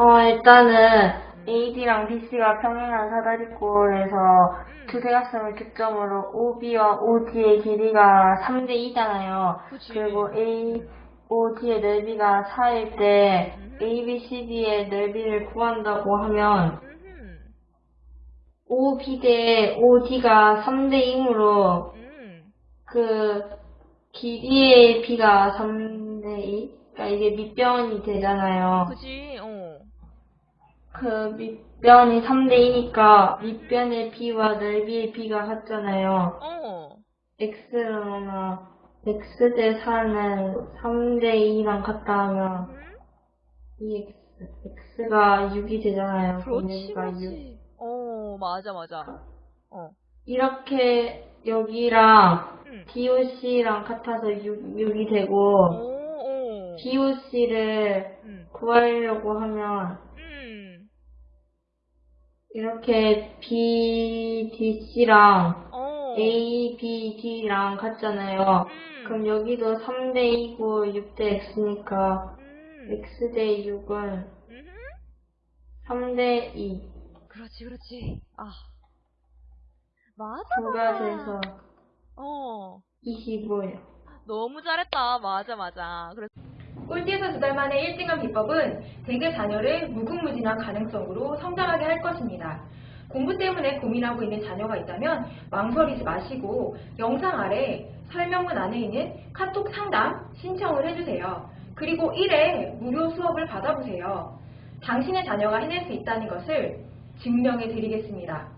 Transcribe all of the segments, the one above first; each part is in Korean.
어, 일단은 AD랑 BC가 평행한 사다리꼴에서 두 대각선을 교점으로 OB와 OD의 길이가 3대 2잖아요. 그치. 그리고 A, OD의 넓이가 4일 때 ABCD의 넓이를 구한다고 하면. OB 대 OD가 3대 2이므로 음. 그 길이의 B가 3대 2? 그러니까 이게 밑변이 되잖아요. 어. 그 밑변이 3대 2니까 밑변의 B와 넓이의 B가 같잖아요. 어. X나 X 대 4는 3대 2랑 같다 하면 음? 이 X, X가 6이 되잖아요. 그렇지, 여기가 6. 그렇지. 어, 맞아, 맞아. 어. 이렇게 여기랑 음. DOC랑 같아서 6, 6이 오, 되고 오. DOC를 음. 구하려고 하면 음. 이렇게 BDC랑 어. ABD랑 같잖아요. 음. 그럼 여기도 3대 2고 6대 X니까 음. X 대 6은 음흠. 3대 2. 그렇지, 그렇지. 아. 맞아. 두가 돼서 어. 25예요. 너무 잘했다. 맞아, 맞아. 그래서 꼴찌에서 두 달 만에 1등한 비법은 대개 자녀를 무궁무진한 가능성으로 성장하게 할 것입니다. 공부 때문에 고민하고 있는 자녀가 있다면 망설이지 마시고 영상 아래 설명문 안에 있는 카톡 상담 신청을 해주세요. 그리고 1회 무료 수업을 받아보세요. 당신의 자녀가 해낼 수 있다는 것을 증명해 드리겠습니다.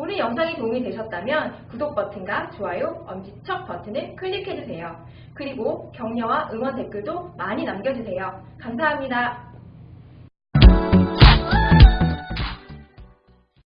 오늘 영상이 도움이 되셨다면 구독 버튼과 좋아요, 엄지척 버튼을 클릭해주세요. 그리고 격려와 응원 댓글도 많이 남겨주세요. 감사합니다.